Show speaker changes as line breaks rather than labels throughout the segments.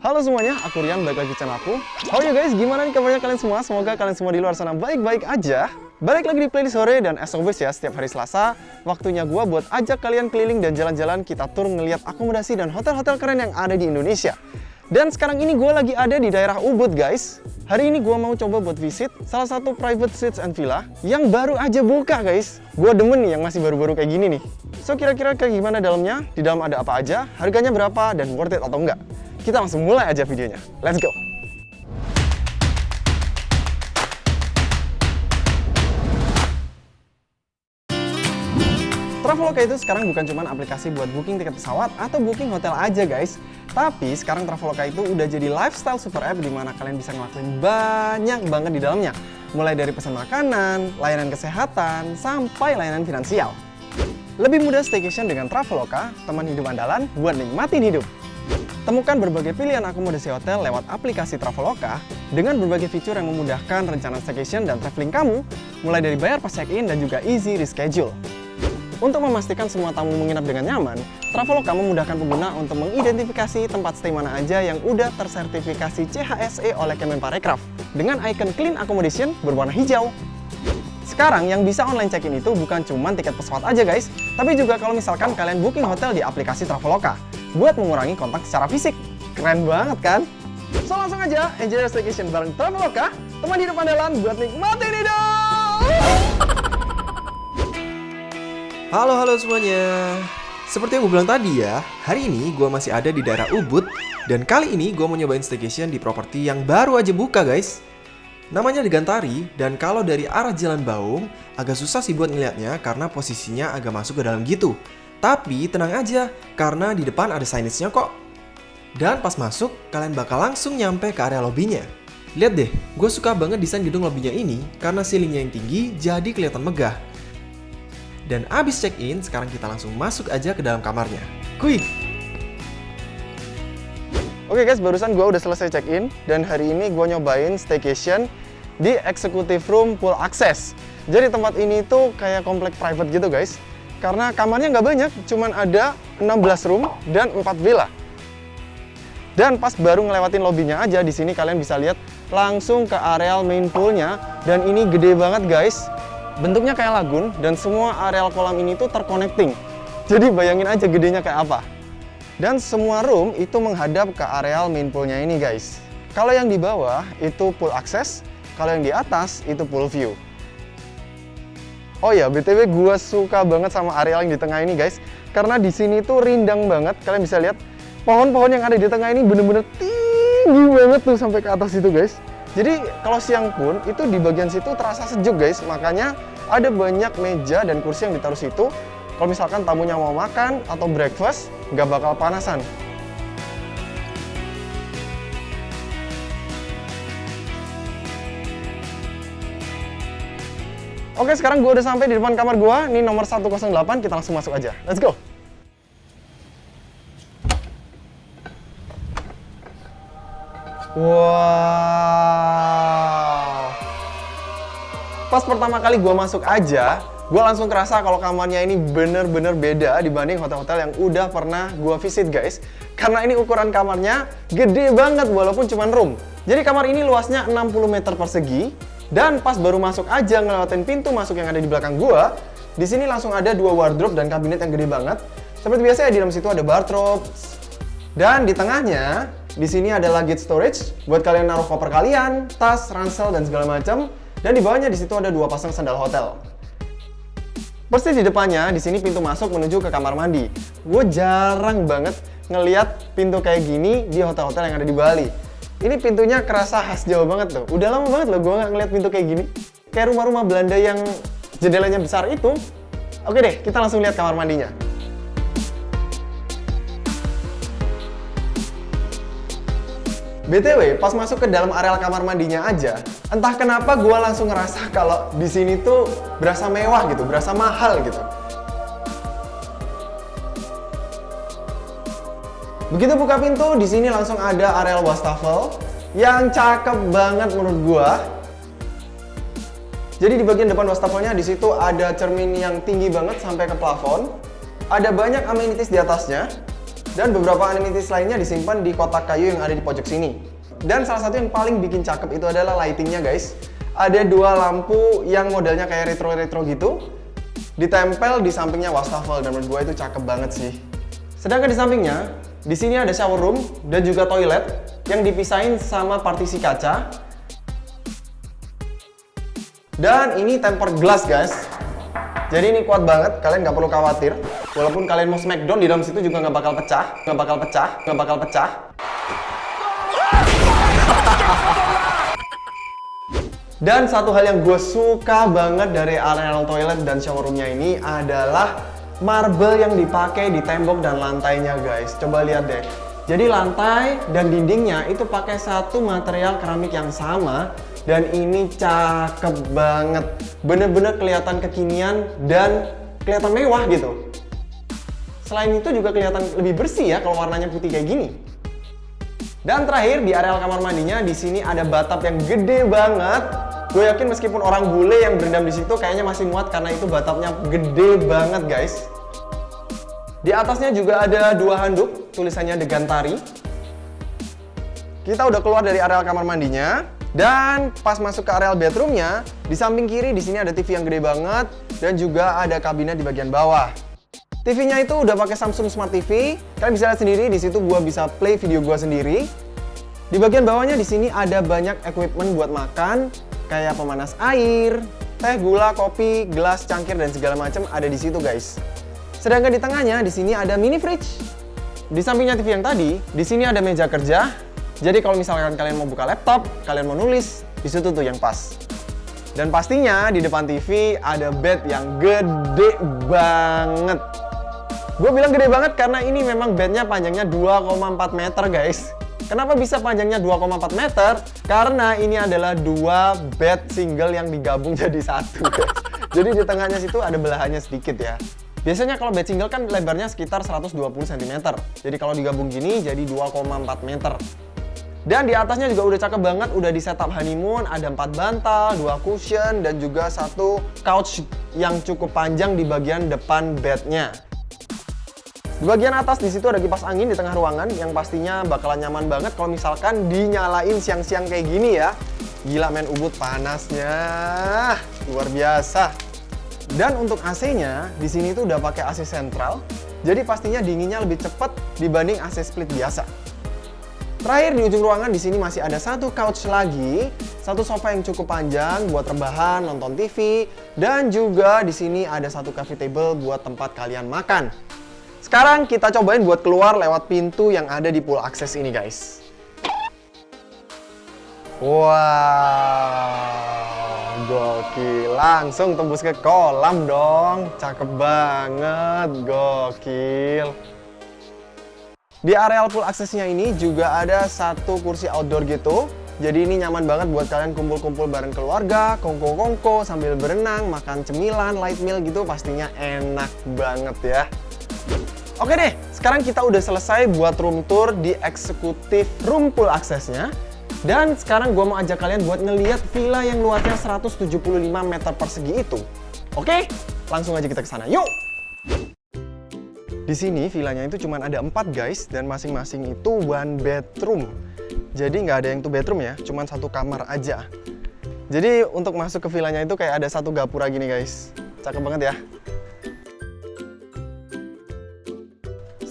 Halo semuanya, aku Rian, balik lagi channel aku. How you guys, gimana nih kabarnya kalian semua? Semoga kalian semua di luar sana baik-baik aja. Balik lagi di playlist sore dan as always ya, setiap hari Selasa Waktunya gua buat ajak kalian keliling dan jalan-jalan Kita tur ngeliat akomodasi dan hotel-hotel keren yang ada di Indonesia Dan sekarang ini gue lagi ada di daerah Ubud guys Hari ini gue mau coba buat visit salah satu private suites and villa Yang baru aja buka guys Gue demen nih yang masih baru-baru kayak gini nih So kira-kira kayak gimana dalamnya? Di dalam ada apa aja? Harganya berapa? Dan worth it atau enggak? Kita langsung mulai aja videonya. Let's go! Traveloka itu sekarang bukan cuma aplikasi buat booking tiket pesawat atau booking hotel aja guys. Tapi sekarang Traveloka itu udah jadi lifestyle super app di mana kalian bisa ngelakuin banyak banget di dalamnya. Mulai dari pesan makanan, layanan kesehatan, sampai layanan finansial. Lebih mudah staycation dengan Traveloka, teman hidup andalan buat nikmatin hidup. Temukan berbagai pilihan akomodasi hotel lewat aplikasi Traveloka dengan berbagai fitur yang memudahkan rencana staycation dan traveling kamu, mulai dari bayar pas check-in dan juga easy reschedule. Untuk memastikan semua tamu menginap dengan nyaman, Traveloka memudahkan pengguna untuk mengidentifikasi tempat stay mana aja yang udah tersertifikasi CHSE oleh Kemenparekraf dengan icon Clean Accommodation berwarna hijau. Sekarang yang bisa online check-in itu bukan cuma tiket pesawat aja guys, tapi juga kalau misalkan kalian booking hotel di aplikasi Traveloka buat mengurangi kontak secara fisik. Keren banget kan? So langsung aja enjoy your staycation bareng Traveloka, teman hidup andalan buat nikmatin hidup!
Halo halo semuanya. Seperti yang gue bilang tadi ya Hari ini gue masih ada di daerah Ubud Dan kali ini gue mau nyobain staycation di properti yang baru aja buka guys. Namanya Gantari Dan kalau dari arah Jalan Baung Agak susah sih buat ngeliatnya Karena posisinya agak masuk ke dalam gitu. Tapi tenang aja Karena di depan ada signage-nya kok. Dan pas masuk Kalian bakal langsung nyampe ke area lobbynya. Lihat deh, gue suka banget desain gedung lobbynya ini Karena ceilingnya yang tinggi jadi kelihatan megah dan abis check-in, sekarang kita langsung masuk aja ke dalam kamarnya. Quick!
Oke guys, barusan gue udah selesai check-in dan hari ini gue nyobain staycation di Executive Room Pool Access. Jadi tempat ini tuh kayak komplek private gitu guys. Karena kamarnya nggak banyak, cuman ada 16 room dan 4 villa. Dan pas baru ngelewatin lobbynya aja, di sini kalian bisa lihat langsung ke areal main poolnya. Dan ini gede banget guys. Bentuknya kayak lagun dan semua areal kolam ini tuh terconnecting. Jadi bayangin aja gedenya kayak apa. Dan semua room itu menghadap ke areal main poolnya ini guys. Kalau yang di bawah itu pool access, kalau yang di atas itu pool view. Oh ya, BTW gue suka banget sama areal yang di tengah ini guys. Karena di sini tuh rindang banget, kalian bisa lihat pohon-pohon yang ada di tengah ini bener-bener tinggi banget tuh sampai ke atas itu guys. Jadi kalau siang pun itu di bagian situ terasa sejuk guys, makanya ada banyak meja dan kursi yang ditaruh situ. Kalau misalkan tamunya mau makan atau breakfast, nggak bakal panasan. Oke, sekarang gue udah sampai di depan kamar gue. Ini nomor 108, kita langsung masuk aja. Let's go! Wow. Pas pertama kali gue masuk aja, gue langsung kerasa kalau kamarnya ini bener-bener beda dibanding hotel-hotel yang udah pernah gue visit guys. Karena ini ukuran kamarnya gede banget walaupun cuma room. Jadi kamar ini luasnya 60 meter persegi. Dan pas baru masuk aja ngelewatin pintu masuk yang ada di belakang gue, di sini langsung ada dua wardrobe dan kabinet yang gede banget. Seperti biasa ya di dalam situ ada bathrobe. Dan di tengahnya di sini ada luggage storage buat kalian naruh koper kalian, tas, ransel, dan segala macam. Dan di bawahnya di situ ada dua pasang sandal hotel. Persis di depannya, di sini pintu masuk menuju ke kamar mandi. Gue jarang banget ngeliat pintu kayak gini di hotel-hotel yang ada di Bali. Ini pintunya kerasa khas Jawa banget tuh. Udah lama banget loh gue nggak ngeliat pintu kayak gini. Kayak rumah-rumah Belanda yang jendelanya besar itu. Oke deh, kita langsung lihat kamar mandinya. BTW, pas masuk ke dalam areal kamar mandinya aja, entah kenapa gue langsung ngerasa kalau di sini tuh berasa mewah gitu, berasa mahal gitu. Begitu buka pintu, di sini langsung ada areal wastafel yang cakep banget menurut gue. Jadi di bagian depan wastafelnya di situ ada cermin yang tinggi banget sampai ke plafon. Ada banyak amenities di atasnya. Dan beberapa amenities lainnya disimpan di kotak kayu yang ada di pojok sini. Dan salah satu yang paling bikin cakep itu adalah lightingnya guys. Ada dua lampu yang modelnya kayak retro-retro gitu. Ditempel di sampingnya wastafel dan menurut gue itu cakep banget sih. Sedangkan di sampingnya, di sini ada shower room dan juga toilet yang dipisahin sama partisi kaca. Dan ini tempered glass guys. Jadi ini kuat banget, kalian nggak perlu khawatir. Walaupun kalian mau smackdown di dalam situ juga nggak bakal pecah, nggak bakal pecah, nggak bakal pecah. Dan satu hal yang gue suka banget dari areal toilet dan shower roomnya ini adalah marble yang dipakai di tembok dan lantainya guys. Coba lihat deh. Jadi lantai dan dindingnya itu pakai satu material keramik yang sama dan ini cakep banget. Bener-bener kelihatan kekinian dan kelihatan mewah gitu. Selain itu juga kelihatan lebih bersih ya kalau warnanya putih kayak gini. Dan terakhir di areal kamar mandinya di sini ada batap yang gede banget. Gue yakin meskipun orang bule yang berendam di situ kayaknya masih muat karena itu batapnya gede banget guys. Di atasnya juga ada dua handuk, tulisannya Degantari. Kita udah keluar dari areal kamar mandinya dan pas masuk ke areal bedroomnya, di samping kiri di sini ada TV yang gede banget dan juga ada kabinet di bagian bawah. TV-nya itu udah pakai Samsung Smart TV. Kalian bisa lihat sendiri di situ gua bisa play video gua sendiri. Di bagian bawahnya di sini ada banyak equipment buat makan, kayak pemanas air, teh, gula, kopi, gelas, cangkir dan segala macam ada di situ guys. Sedangkan di tengahnya di sini ada mini fridge. Di sampingnya TV yang tadi, di sini ada meja kerja. Jadi kalau misalkan kalian mau buka laptop, kalian mau nulis, di situ tuh yang pas. Dan pastinya di depan TV ada bed yang gede banget. Gue bilang gede banget karena ini memang bednya panjangnya 2,4 meter guys. Kenapa bisa panjangnya 2,4 meter? Karena ini adalah dua bed single yang digabung jadi satu. jadi di tengahnya situ ada belahannya sedikit ya. Biasanya kalau bed single kan lebarnya sekitar 120 cm. Jadi kalau digabung gini jadi 2,4 meter. Dan di atasnya juga udah cakep banget, udah di setup honeymoon, ada 4 bantal, 2 cushion, dan juga satu couch yang cukup panjang di bagian depan bednya. Di bagian atas di situ ada kipas angin di tengah ruangan yang pastinya bakalan nyaman banget kalau misalkan dinyalain siang-siang kayak gini ya. Gila men ubud panasnya. Luar biasa. Dan untuk AC-nya di sini tuh udah pakai AC sentral. Jadi pastinya dinginnya lebih cepat dibanding AC split biasa. Terakhir di ujung ruangan di sini masih ada satu couch lagi, satu sofa yang cukup panjang buat rebahan, nonton TV, dan juga di sini ada satu coffee table buat tempat kalian makan. Sekarang kita cobain buat keluar lewat pintu yang ada di pool akses ini guys. Wow, gokil. Langsung tembus ke kolam dong. Cakep banget, gokil. Di areal pool aksesnya ini juga ada satu kursi outdoor gitu. Jadi ini nyaman banget buat kalian kumpul-kumpul bareng keluarga, kongko-kongko, sambil berenang, makan cemilan, light meal gitu pastinya enak banget ya. Oke deh, sekarang kita udah selesai buat room tour di eksekutif room pool aksesnya. Dan sekarang gue mau ajak kalian buat ngeliat villa yang luasnya 175 meter persegi itu. Oke, langsung aja kita ke sana. Yuk! Di sini villanya itu cuma ada 4 guys dan masing-masing itu one bedroom. Jadi nggak ada yang two bedroom ya, cuma satu kamar aja. Jadi untuk masuk ke villanya itu kayak ada satu gapura gini guys. Cakep banget ya.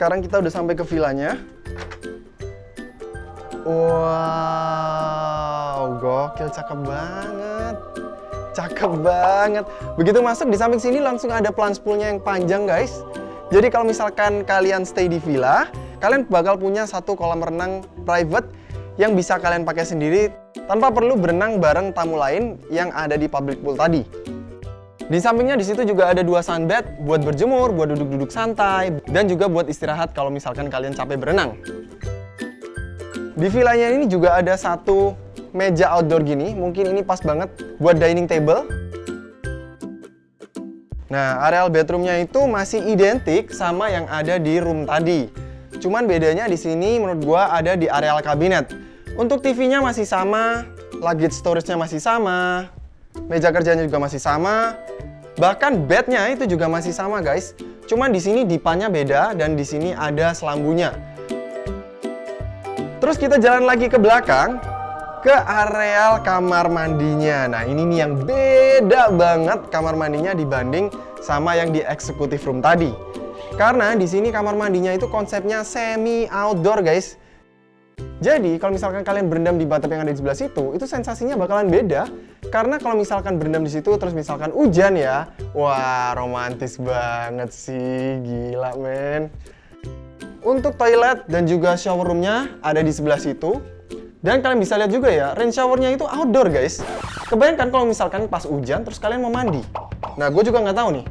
Sekarang kita udah sampai ke villanya. Wow, gokil, cakep banget. Cakep banget. Begitu masuk di samping sini langsung ada plunge poolnya yang panjang guys. Jadi kalau misalkan kalian stay di villa, kalian bakal punya satu kolam renang private yang bisa kalian pakai sendiri tanpa perlu berenang bareng tamu lain yang ada di public pool tadi. Di sampingnya di situ juga ada dua sunbed buat berjemur, buat duduk-duduk santai, dan juga buat istirahat kalau misalkan kalian capek berenang. Di villanya ini juga ada satu meja outdoor gini, mungkin ini pas banget buat dining table. Nah, areal bedroomnya itu masih identik sama yang ada di room tadi. Cuman bedanya di sini menurut gua ada di areal kabinet. Untuk TV-nya masih sama, luggage storage-nya masih sama, meja kerjanya juga masih sama, Bahkan bednya itu juga masih sama guys. Cuman di sini dipanya beda dan di sini ada selambunya. Terus kita jalan lagi ke belakang ke areal kamar mandinya. Nah, ini nih yang beda banget kamar mandinya dibanding sama yang di executive room tadi. Karena di sini kamar mandinya itu konsepnya semi outdoor, guys. Jadi, kalau misalkan kalian berendam di bathtub yang ada di sebelah situ, itu sensasinya bakalan beda. Karena kalau misalkan berendam di situ, terus misalkan hujan ya, wah romantis banget sih, gila men. Untuk toilet dan juga shower roomnya ada di sebelah situ. Dan kalian bisa lihat juga ya, rain showernya itu outdoor guys. Kebayangkan kalau misalkan pas hujan terus kalian mau mandi. Nah, gue juga nggak tahu nih.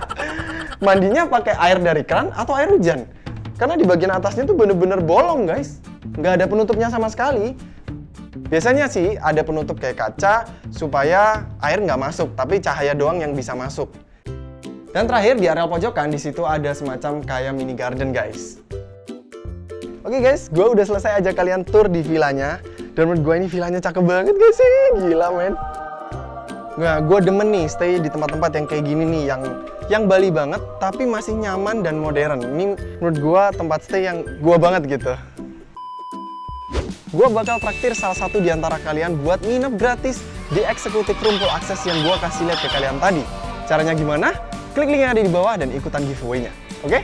Mandinya pakai air dari keran atau air hujan? Karena di bagian atasnya tuh bener-bener bolong guys. Nggak ada penutupnya sama sekali. Biasanya sih ada penutup kayak kaca supaya air nggak masuk, tapi cahaya doang yang bisa masuk. Dan terakhir di area pojokan di situ ada semacam kayak mini garden guys. Oke guys, gue udah selesai ajak kalian tour di villanya. Dan menurut gue ini villanya cakep banget guys sih, gila men. Nah, gue demen nih stay di tempat-tempat yang kayak gini nih, yang yang Bali banget, tapi masih nyaman dan modern. Ini menurut gue tempat stay yang gue banget gitu. Gue bakal traktir salah satu di antara kalian buat nginep gratis di Room Full Access yang gue kasih lihat ke kalian tadi. Caranya gimana? Klik link yang ada di bawah dan ikutan giveaway-nya. Oke? Okay?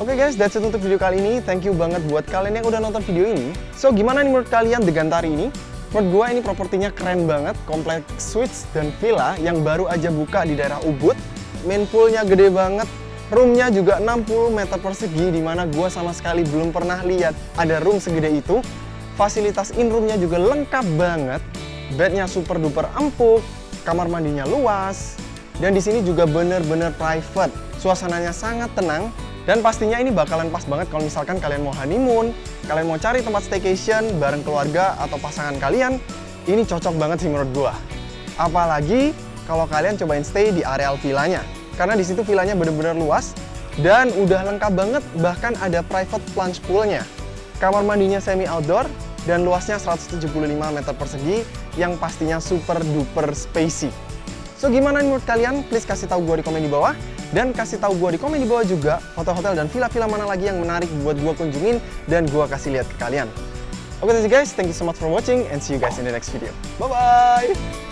Oke okay guys, that's it untuk video kali ini. Thank you banget buat kalian yang udah nonton video ini. So, gimana nih menurut kalian The Gantari ini? Menurut gue ini propertinya keren banget, kompleks suites dan villa yang baru aja buka di daerah Ubud. Main poolnya gede banget, roomnya juga 60 meter persegi, di mana gue sama sekali belum pernah lihat ada room segede itu. Fasilitas in roomnya juga lengkap banget, bednya super duper empuk, kamar mandinya luas, dan di sini juga bener-bener private. Suasananya sangat tenang, dan pastinya ini bakalan pas banget kalau misalkan kalian mau honeymoon, kalian mau cari tempat staycation bareng keluarga atau pasangan kalian, ini cocok banget sih menurut gua. Apalagi kalau kalian cobain stay di areal villanya. Karena di situ villanya bener-bener luas dan udah lengkap banget bahkan ada private plunge poolnya. Kamar mandinya semi outdoor dan luasnya 175 meter persegi yang pastinya super duper spacey. So gimana menurut kalian? Please kasih tahu gue di komen di bawah. Dan kasih tahu gue di komen di bawah juga hotel-hotel dan villa-villa mana lagi yang menarik buat gue kunjungin dan gue kasih lihat ke kalian. Oke okay, guys, thank you so much for watching and see you guys in the next video. Bye-bye!